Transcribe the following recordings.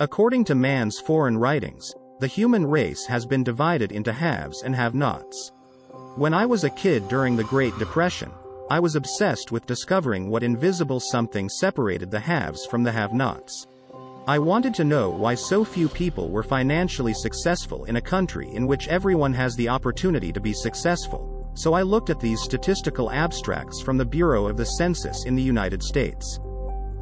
According to man's foreign writings, the human race has been divided into haves and have-nots. When I was a kid during the Great Depression, I was obsessed with discovering what invisible something separated the haves from the have-nots. I wanted to know why so few people were financially successful in a country in which everyone has the opportunity to be successful, so I looked at these statistical abstracts from the Bureau of the Census in the United States.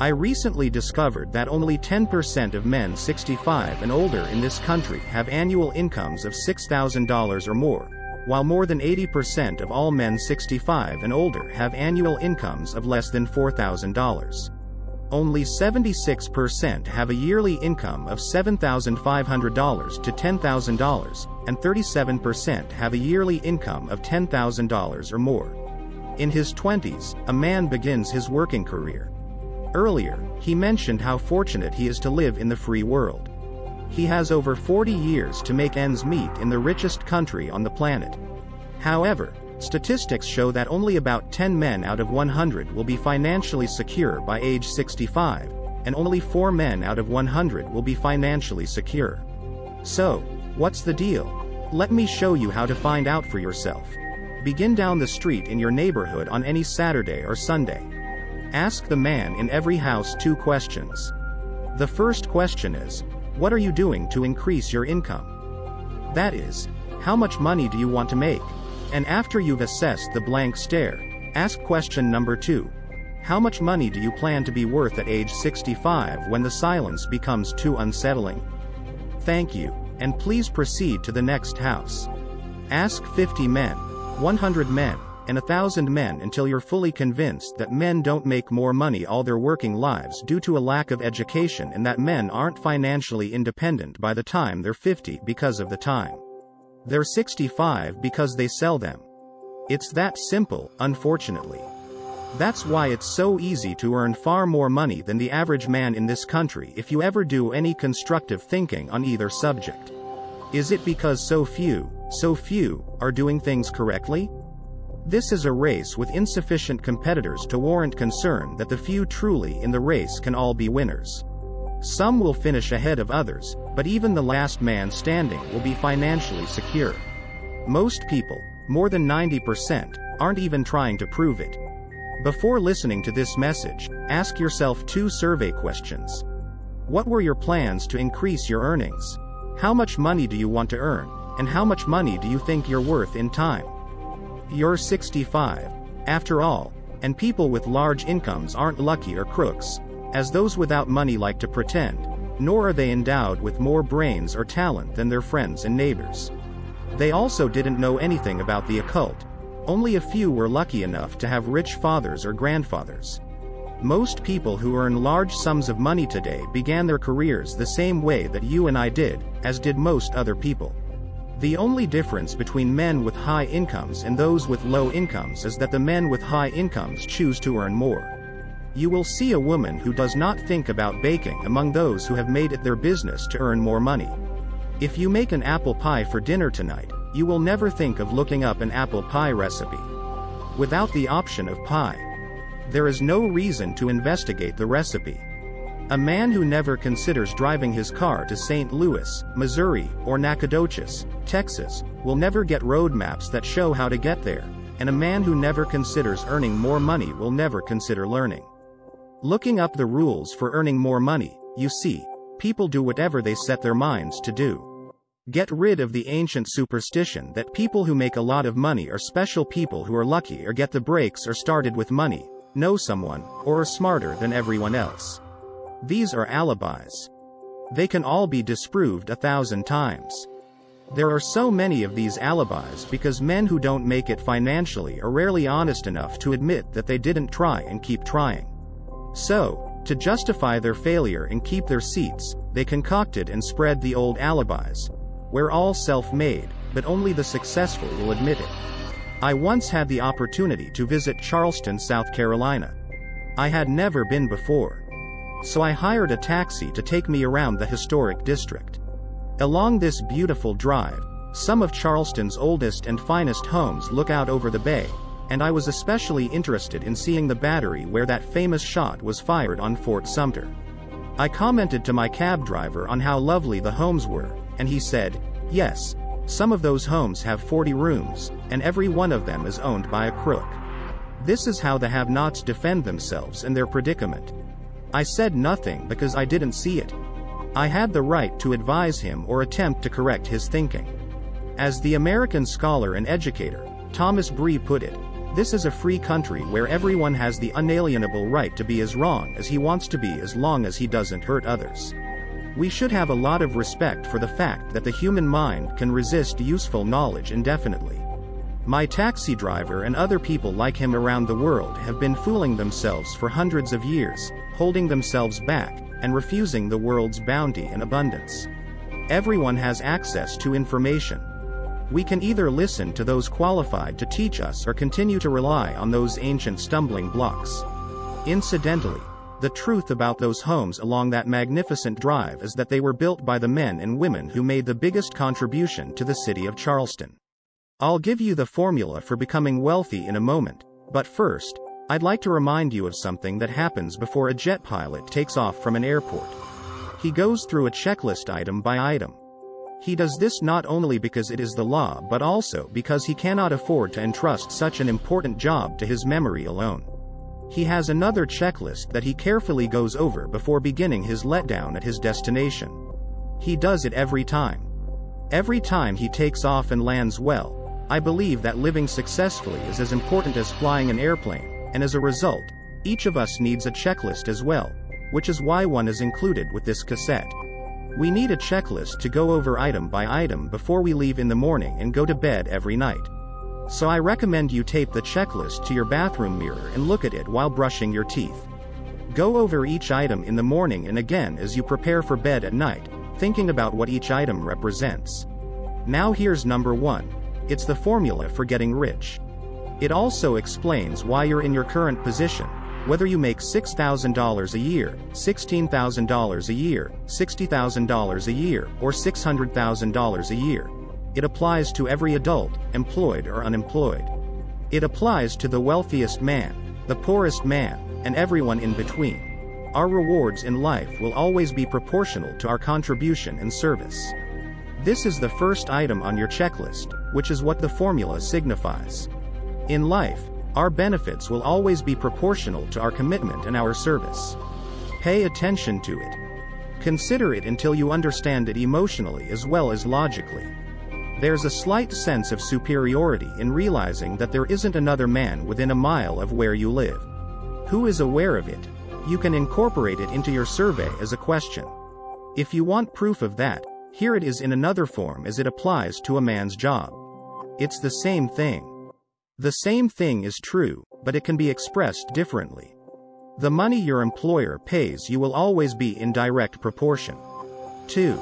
I recently discovered that only 10% of men 65 and older in this country have annual incomes of $6,000 or more, while more than 80% of all men 65 and older have annual incomes of less than $4,000. Only 76% have a yearly income of $7,500 to $10,000, and 37% have a yearly income of $10,000 or more. In his 20s, a man begins his working career. Earlier, he mentioned how fortunate he is to live in the free world. He has over 40 years to make ends meet in the richest country on the planet. However, statistics show that only about 10 men out of 100 will be financially secure by age 65, and only 4 men out of 100 will be financially secure. So, what's the deal? Let me show you how to find out for yourself. Begin down the street in your neighborhood on any Saturday or Sunday. Ask the man in every house two questions. The first question is, what are you doing to increase your income? That is, how much money do you want to make? And after you've assessed the blank stare, ask question number two. How much money do you plan to be worth at age 65 when the silence becomes too unsettling? Thank you, and please proceed to the next house. Ask 50 men, 100 men, and a thousand men until you're fully convinced that men don't make more money all their working lives due to a lack of education and that men aren't financially independent by the time they're 50 because of the time. They're 65 because they sell them. It's that simple, unfortunately. That's why it's so easy to earn far more money than the average man in this country if you ever do any constructive thinking on either subject. Is it because so few, so few, are doing things correctly? This is a race with insufficient competitors to warrant concern that the few truly in the race can all be winners. Some will finish ahead of others, but even the last man standing will be financially secure. Most people, more than 90%, aren't even trying to prove it. Before listening to this message, ask yourself two survey questions. What were your plans to increase your earnings? How much money do you want to earn? And how much money do you think you're worth in time? You're 65. After all, and people with large incomes aren't lucky or crooks, as those without money like to pretend, nor are they endowed with more brains or talent than their friends and neighbors. They also didn't know anything about the occult. Only a few were lucky enough to have rich fathers or grandfathers. Most people who earn large sums of money today began their careers the same way that you and I did, as did most other people. The only difference between men with high incomes and those with low incomes is that the men with high incomes choose to earn more. You will see a woman who does not think about baking among those who have made it their business to earn more money. If you make an apple pie for dinner tonight, you will never think of looking up an apple pie recipe. Without the option of pie, there is no reason to investigate the recipe. A man who never considers driving his car to St. Louis, Missouri, or Nacogdoches, Texas, will never get road maps that show how to get there, and a man who never considers earning more money will never consider learning. Looking up the rules for earning more money, you see, people do whatever they set their minds to do. Get rid of the ancient superstition that people who make a lot of money are special people who are lucky or get the breaks or started with money, know someone, or are smarter than everyone else. These are alibis. They can all be disproved a thousand times. There are so many of these alibis because men who don't make it financially are rarely honest enough to admit that they didn't try and keep trying. So, to justify their failure and keep their seats, they concocted and spread the old alibis. We're all self-made, but only the successful will admit it. I once had the opportunity to visit Charleston, South Carolina. I had never been before so I hired a taxi to take me around the historic district. Along this beautiful drive, some of Charleston's oldest and finest homes look out over the bay, and I was especially interested in seeing the battery where that famous shot was fired on Fort Sumter. I commented to my cab driver on how lovely the homes were, and he said, yes, some of those homes have 40 rooms, and every one of them is owned by a crook. This is how the have-nots defend themselves and their predicament. I said nothing because I didn't see it. I had the right to advise him or attempt to correct his thinking. As the American scholar and educator, Thomas Bree put it, this is a free country where everyone has the unalienable right to be as wrong as he wants to be as long as he doesn't hurt others. We should have a lot of respect for the fact that the human mind can resist useful knowledge indefinitely. My taxi driver and other people like him around the world have been fooling themselves for hundreds of years, holding themselves back, and refusing the world's bounty and abundance. Everyone has access to information. We can either listen to those qualified to teach us or continue to rely on those ancient stumbling blocks. Incidentally, the truth about those homes along that magnificent drive is that they were built by the men and women who made the biggest contribution to the city of Charleston. I'll give you the formula for becoming wealthy in a moment, but first, I'd like to remind you of something that happens before a jet pilot takes off from an airport. He goes through a checklist item by item. He does this not only because it is the law but also because he cannot afford to entrust such an important job to his memory alone. He has another checklist that he carefully goes over before beginning his letdown at his destination. He does it every time. Every time he takes off and lands well, I believe that living successfully is as important as flying an airplane, and as a result, each of us needs a checklist as well, which is why one is included with this cassette. We need a checklist to go over item by item before we leave in the morning and go to bed every night. So I recommend you tape the checklist to your bathroom mirror and look at it while brushing your teeth. Go over each item in the morning and again as you prepare for bed at night, thinking about what each item represents. Now here's number 1. It's the formula for getting rich. It also explains why you're in your current position, whether you make $6,000 a year, $16,000 a year, $60,000 a year, or $600,000 a year. It applies to every adult, employed or unemployed. It applies to the wealthiest man, the poorest man, and everyone in between. Our rewards in life will always be proportional to our contribution and service. This is the first item on your checklist, which is what the formula signifies. In life, our benefits will always be proportional to our commitment and our service. Pay attention to it. Consider it until you understand it emotionally as well as logically. There's a slight sense of superiority in realizing that there isn't another man within a mile of where you live. Who is aware of it? You can incorporate it into your survey as a question. If you want proof of that, here it is in another form as it applies to a man's job. It's the same thing. The same thing is true, but it can be expressed differently. The money your employer pays you will always be in direct proportion. 2.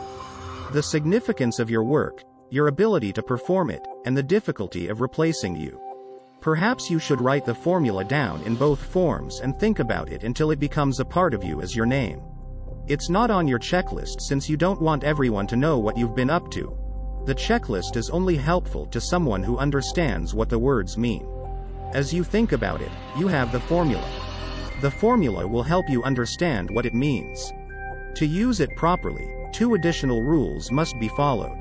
The significance of your work, your ability to perform it, and the difficulty of replacing you. Perhaps you should write the formula down in both forms and think about it until it becomes a part of you as your name. It's not on your checklist since you don't want everyone to know what you've been up to. The checklist is only helpful to someone who understands what the words mean. As you think about it, you have the formula. The formula will help you understand what it means. To use it properly, two additional rules must be followed.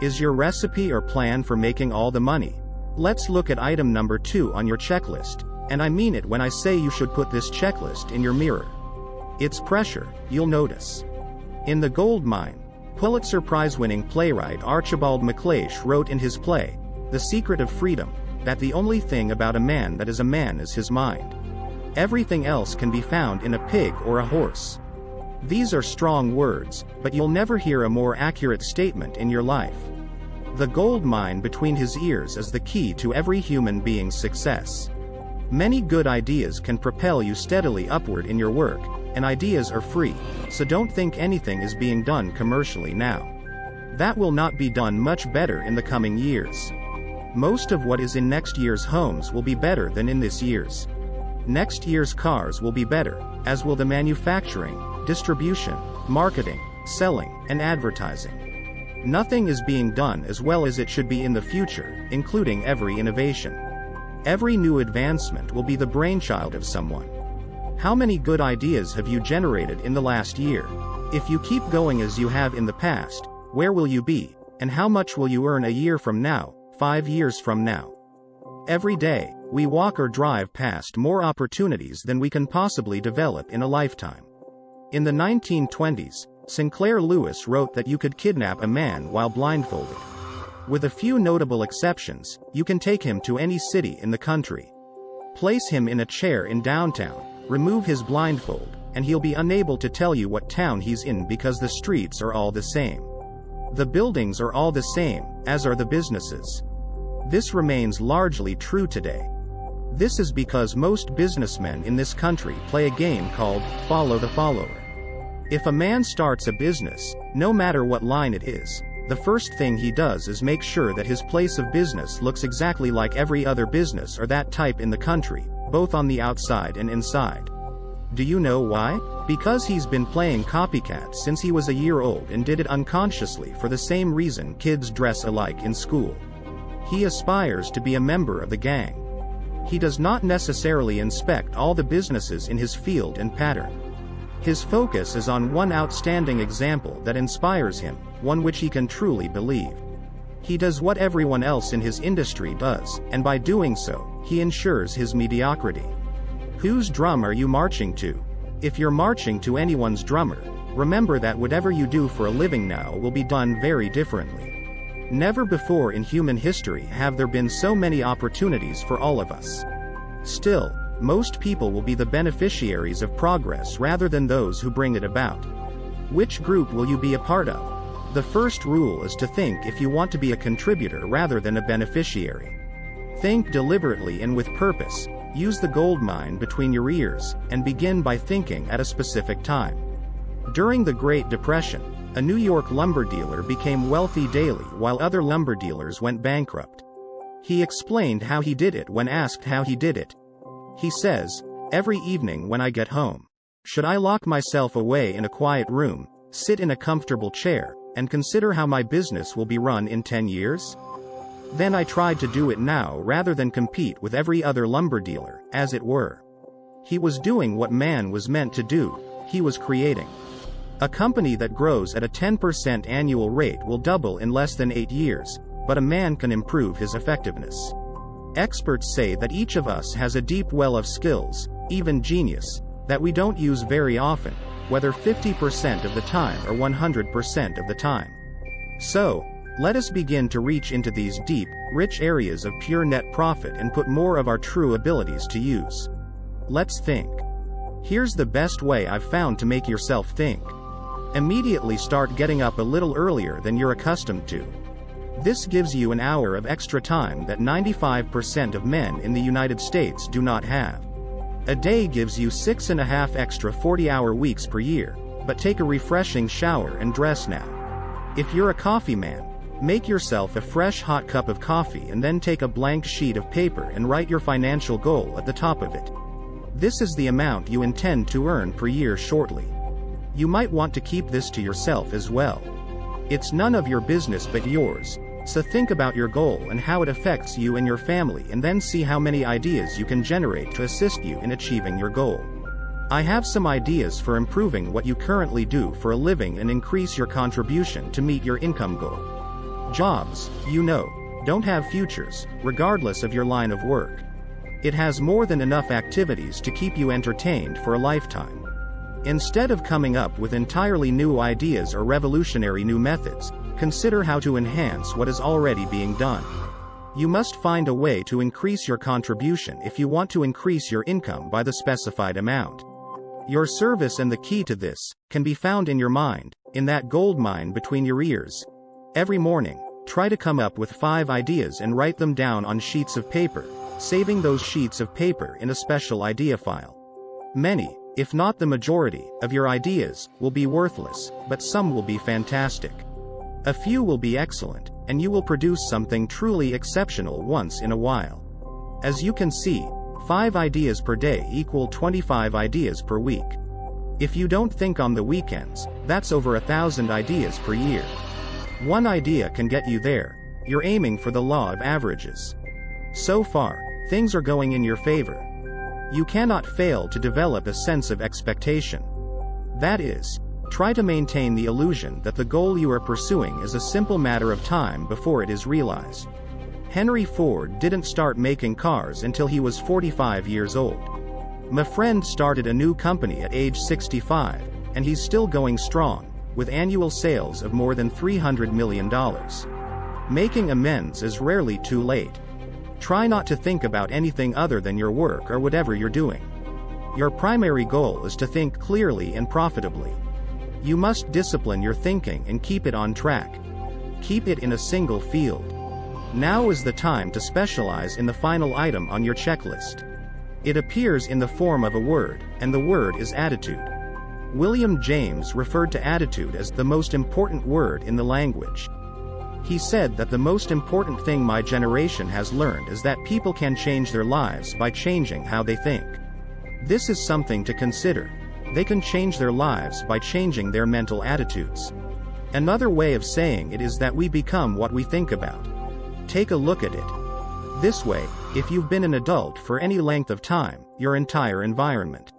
Is your recipe or plan for making all the money? Let's look at item number 2 on your checklist, and I mean it when I say you should put this checklist in your mirror. It's pressure, you'll notice. In The Gold Mine, Pulitzer Prize-winning playwright Archibald MacLeish wrote in his play, The Secret of Freedom, that the only thing about a man that is a man is his mind. Everything else can be found in a pig or a horse. These are strong words, but you'll never hear a more accurate statement in your life. The gold mine between his ears is the key to every human being's success. Many good ideas can propel you steadily upward in your work, and ideas are free, so don't think anything is being done commercially now. That will not be done much better in the coming years. Most of what is in next year's homes will be better than in this year's. Next year's cars will be better, as will the manufacturing, distribution, marketing, selling, and advertising. Nothing is being done as well as it should be in the future, including every innovation. Every new advancement will be the brainchild of someone. How many good ideas have you generated in the last year? If you keep going as you have in the past, where will you be? And how much will you earn a year from now, five years from now? Every day, we walk or drive past more opportunities than we can possibly develop in a lifetime. In the 1920s, Sinclair Lewis wrote that you could kidnap a man while blindfolded. With a few notable exceptions, you can take him to any city in the country. Place him in a chair in downtown, remove his blindfold, and he'll be unable to tell you what town he's in because the streets are all the same. The buildings are all the same, as are the businesses. This remains largely true today. This is because most businessmen in this country play a game called follow the follower. If a man starts a business, no matter what line it is, the first thing he does is make sure that his place of business looks exactly like every other business or that type in the country, both on the outside and inside. Do you know why? Because he's been playing copycat since he was a year old and did it unconsciously for the same reason kids dress alike in school. He aspires to be a member of the gang. He does not necessarily inspect all the businesses in his field and pattern. His focus is on one outstanding example that inspires him, one which he can truly believe. He does what everyone else in his industry does, and by doing so, he ensures his mediocrity. Whose drum are you marching to? If you're marching to anyone's drummer, remember that whatever you do for a living now will be done very differently. Never before in human history have there been so many opportunities for all of us. Still, most people will be the beneficiaries of progress rather than those who bring it about. Which group will you be a part of? The first rule is to think if you want to be a contributor rather than a beneficiary. Think deliberately and with purpose, use the gold mine between your ears, and begin by thinking at a specific time. During the Great Depression, a New York lumber dealer became wealthy daily while other lumber dealers went bankrupt. He explained how he did it when asked how he did it, he says, Every evening when I get home, should I lock myself away in a quiet room, sit in a comfortable chair, and consider how my business will be run in 10 years? Then I tried to do it now rather than compete with every other lumber dealer, as it were. He was doing what man was meant to do, he was creating. A company that grows at a 10% annual rate will double in less than 8 years, but a man can improve his effectiveness. Experts say that each of us has a deep well of skills, even genius, that we don't use very often, whether 50% of the time or 100% of the time. So, let us begin to reach into these deep, rich areas of pure net profit and put more of our true abilities to use. Let's think. Here's the best way I've found to make yourself think. Immediately start getting up a little earlier than you're accustomed to. This gives you an hour of extra time that 95% of men in the United States do not have. A day gives you six and a half extra 40-hour weeks per year, but take a refreshing shower and dress now. If you're a coffee man, make yourself a fresh hot cup of coffee and then take a blank sheet of paper and write your financial goal at the top of it. This is the amount you intend to earn per year shortly. You might want to keep this to yourself as well. It's none of your business but yours, so think about your goal and how it affects you and your family and then see how many ideas you can generate to assist you in achieving your goal. I have some ideas for improving what you currently do for a living and increase your contribution to meet your income goal. Jobs, you know, don't have futures, regardless of your line of work. It has more than enough activities to keep you entertained for a lifetime. Instead of coming up with entirely new ideas or revolutionary new methods, Consider how to enhance what is already being done. You must find a way to increase your contribution if you want to increase your income by the specified amount. Your service and the key to this can be found in your mind, in that gold mine between your ears. Every morning, try to come up with five ideas and write them down on sheets of paper, saving those sheets of paper in a special idea file. Many, if not the majority, of your ideas will be worthless, but some will be fantastic. A few will be excellent, and you will produce something truly exceptional once in a while. As you can see, 5 ideas per day equal 25 ideas per week. If you don't think on the weekends, that's over a thousand ideas per year. One idea can get you there. You're aiming for the law of averages. So far, things are going in your favor. You cannot fail to develop a sense of expectation. That is, try to maintain the illusion that the goal you are pursuing is a simple matter of time before it is realized. Henry Ford didn't start making cars until he was 45 years old. My friend started a new company at age 65, and he's still going strong, with annual sales of more than $300 million. Making amends is rarely too late. Try not to think about anything other than your work or whatever you're doing. Your primary goal is to think clearly and profitably. You must discipline your thinking and keep it on track. Keep it in a single field. Now is the time to specialize in the final item on your checklist. It appears in the form of a word, and the word is attitude. William James referred to attitude as the most important word in the language. He said that the most important thing my generation has learned is that people can change their lives by changing how they think. This is something to consider. They can change their lives by changing their mental attitudes. Another way of saying it is that we become what we think about. Take a look at it. This way, if you've been an adult for any length of time, your entire environment,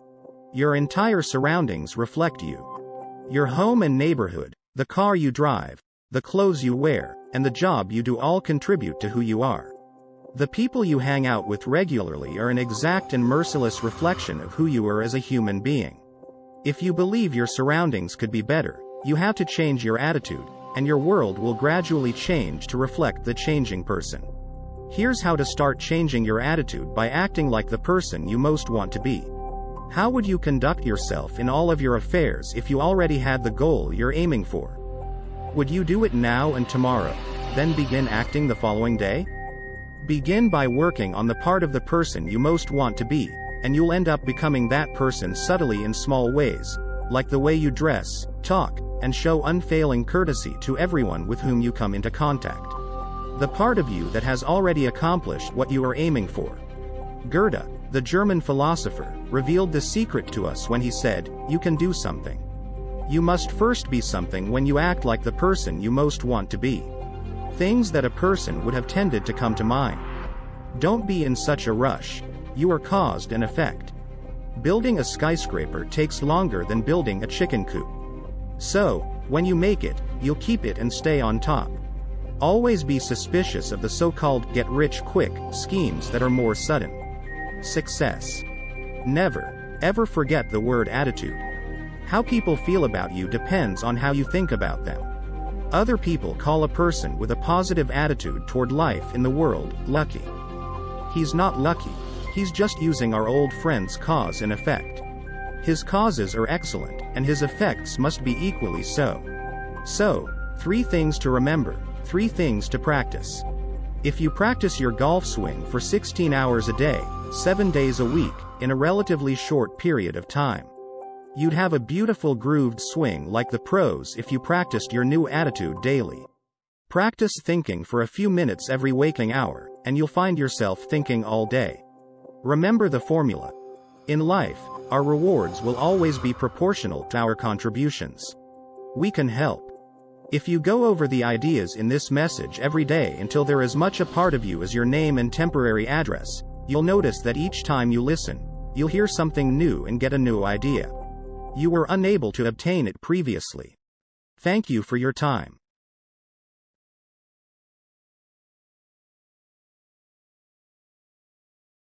your entire surroundings reflect you. Your home and neighborhood, the car you drive, the clothes you wear, and the job you do all contribute to who you are. The people you hang out with regularly are an exact and merciless reflection of who you are as a human being. If you believe your surroundings could be better, you have to change your attitude, and your world will gradually change to reflect the changing person. Here's how to start changing your attitude by acting like the person you most want to be. How would you conduct yourself in all of your affairs if you already had the goal you're aiming for? Would you do it now and tomorrow, then begin acting the following day? Begin by working on the part of the person you most want to be, and you'll end up becoming that person subtly in small ways, like the way you dress, talk, and show unfailing courtesy to everyone with whom you come into contact. The part of you that has already accomplished what you are aiming for. Goethe, the German philosopher, revealed the secret to us when he said, You can do something. You must first be something when you act like the person you most want to be. Things that a person would have tended to come to mind. Don't be in such a rush. You are caused and effect. Building a skyscraper takes longer than building a chicken coop. So, when you make it, you'll keep it and stay on top. Always be suspicious of the so-called get-rich-quick schemes that are more sudden. Success. Never, ever forget the word attitude. How people feel about you depends on how you think about them. Other people call a person with a positive attitude toward life in the world, lucky. He's not lucky, he's just using our old friend's cause and effect. His causes are excellent, and his effects must be equally so. So, three things to remember, three things to practice. If you practice your golf swing for 16 hours a day, 7 days a week, in a relatively short period of time, You'd have a beautiful grooved swing like the pros if you practiced your new attitude daily. Practice thinking for a few minutes every waking hour, and you'll find yourself thinking all day. Remember the formula. In life, our rewards will always be proportional to our contributions. We can help. If you go over the ideas in this message every day until they're as much a part of you as your name and temporary address, you'll notice that each time you listen, you'll hear something new and get a new idea. You were unable to obtain it previously. Thank you for your time.